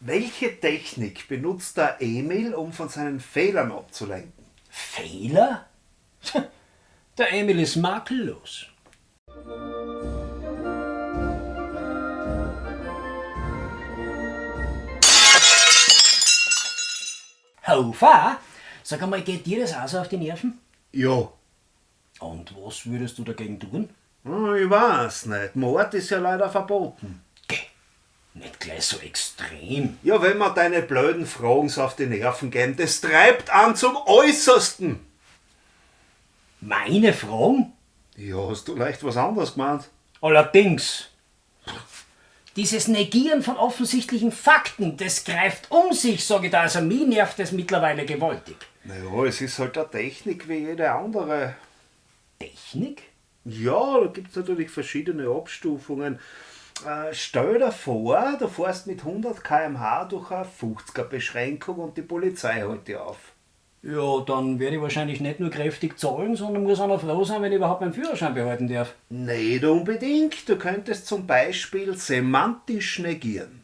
Welche Technik benutzt der Emil, um von seinen Fehlern abzulenken? Fehler? Der Emil ist makellos. Hofer, sag einmal, geht dir das auch so auf die Nerven? Ja. Und was würdest du dagegen tun? Hm, Ich weiß nicht. Mord ist ja leider verboten. Nicht gleich so extrem. Ja, wenn man deine blöden Fragen so auf die Nerven gehen, das treibt an zum Äußersten. Meine Fragen? Ja, hast du leicht was anderes gemeint? Allerdings. Dieses Negieren von offensichtlichen Fakten, das greift um sich, sage ich da. Also mich nervt das mittlerweile gewaltig. Naja, es ist halt eine Technik wie jede andere. Technik? Ja, da gibt es natürlich verschiedene Abstufungen. Äh, stell dir vor, du fährst mit 100 km/h durch eine 50er-Beschränkung und die Polizei hält dich auf. Ja, dann werde ich wahrscheinlich nicht nur kräftig zahlen, sondern muss auch noch froh sein, wenn ich überhaupt meinen Führerschein behalten darf. Nicht unbedingt. Du könntest zum Beispiel semantisch negieren.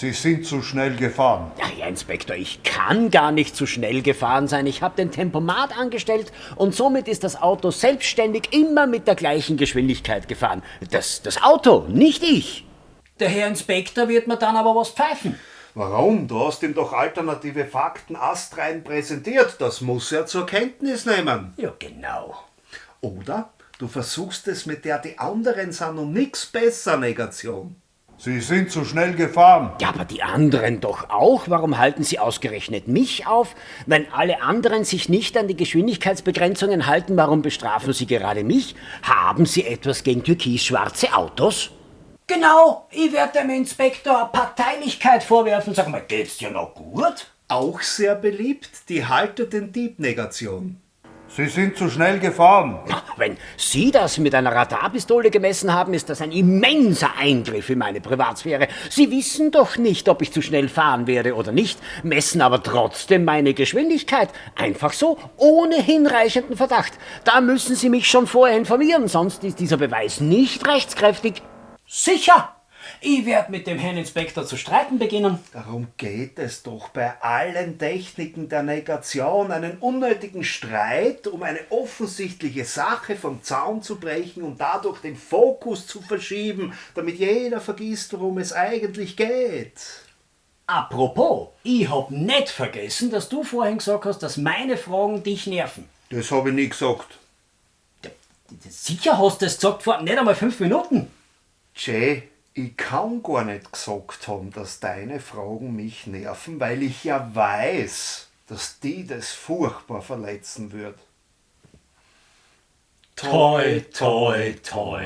Sie sind zu schnell gefahren. Ja, Herr Inspektor, ich kann gar nicht zu schnell gefahren sein. Ich habe den Tempomat angestellt und somit ist das Auto selbstständig immer mit der gleichen Geschwindigkeit gefahren. Das, das Auto, nicht ich. Der Herr Inspektor wird mir dann aber was pfeifen. Warum? Du hast ihm doch alternative Fakten astrein präsentiert. Das muss er zur Kenntnis nehmen. Ja, genau. Oder du versuchst es mit der die anderen sind und nix besser Negation. Sie sind zu schnell gefahren. Ja, aber die anderen doch auch. Warum halten Sie ausgerechnet mich auf? Wenn alle anderen sich nicht an die Geschwindigkeitsbegrenzungen halten, warum bestrafen Sie gerade mich? Haben Sie etwas gegen türkis-schwarze Autos? Genau, ich werde dem Inspektor Parteilichkeit vorwerfen. Sag mal, geht's dir noch gut? Auch sehr beliebt die Halter den Dieb-Negation. Sie sind zu schnell gefahren. Wenn Sie das mit einer Radarpistole gemessen haben, ist das ein immenser Eingriff in meine Privatsphäre. Sie wissen doch nicht, ob ich zu schnell fahren werde oder nicht, messen aber trotzdem meine Geschwindigkeit. Einfach so, ohne hinreichenden Verdacht. Da müssen Sie mich schon vorher informieren, sonst ist dieser Beweis nicht rechtskräftig. Sicher! Ich werde mit dem Herrn Inspektor zu streiten beginnen. Darum geht es doch bei allen Techniken der Negation, einen unnötigen Streit, um eine offensichtliche Sache vom Zaun zu brechen und dadurch den Fokus zu verschieben, damit jeder vergisst, worum es eigentlich geht. Apropos, ich hab nicht vergessen, dass du vorhin gesagt hast, dass meine Fragen dich nerven. Das habe ich nie gesagt. Sicher hast du es gesagt vor nicht einmal fünf Minuten. Jay, ich kann gar nicht gesagt haben, dass deine Fragen mich nerven, weil ich ja weiß, dass die das furchtbar verletzen wird. Toi, toi, toi.